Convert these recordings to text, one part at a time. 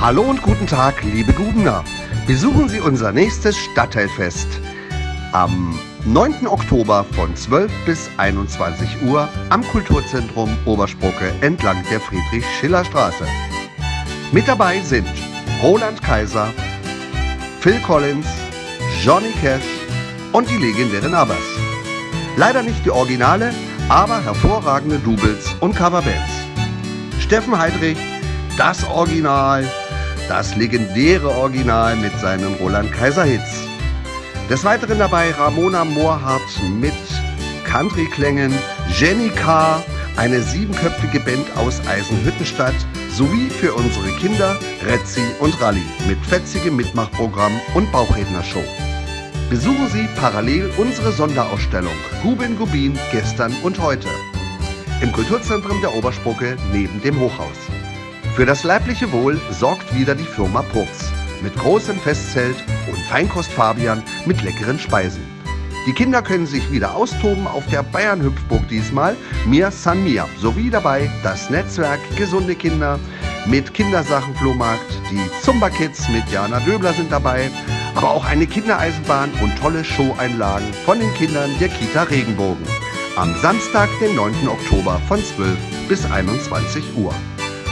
Hallo und guten Tag, liebe Gubener. Besuchen Sie unser nächstes Stadtteilfest am 9. Oktober von 12 bis 21 Uhr am Kulturzentrum Oberspucke entlang der Friedrich-Schiller-Straße. Mit dabei sind Roland Kaiser, Phil Collins, Johnny Cash und die legendären Abbas. Leider nicht die Originale, aber hervorragende Doubles und Coverbands. Steffen Heidrich, das Original, das legendäre Original mit seinen Roland Kaiser Hits. Des Weiteren dabei Ramona Moorhardt mit Country-Klängen, Jenny Carr, eine siebenköpfige Band aus Eisenhüttenstadt sowie für unsere Kinder Retzi und Rally mit fetzigem Mitmachprogramm und Bauchrednershow. Besuchen Sie parallel unsere Sonderausstellung Gubin Gubin gestern und heute im Kulturzentrum der Oberspucke neben dem Hochhaus. Für das leibliche Wohl sorgt wieder die Firma Purks mit großem Festzelt und Feinkost Fabian mit leckeren Speisen. Die Kinder können sich wieder austoben auf der Bayern-Hüpfburg diesmal, Mir San Mir, sowie dabei das Netzwerk Gesunde Kinder mit Kindersachenflohmarkt, die Zumba Kids mit Jana Döbler sind dabei, aber auch eine Kindereisenbahn und tolle Showeinlagen von den Kindern der Kita Regenbogen. Am Samstag, den 9. Oktober von 12 bis 21 Uhr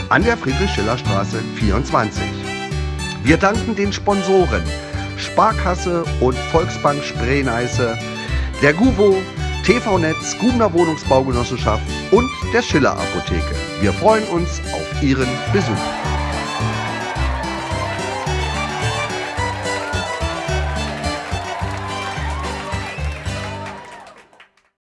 an der Friedrich-Schiller-Straße 24. Wir danken den Sponsoren Sparkasse und Volksbank Spree-Neiße, der GUVO, TV-Netz, Gubner Wohnungsbaugenossenschaft und der Schiller Apotheke. Wir freuen uns auf Ihren Besuch.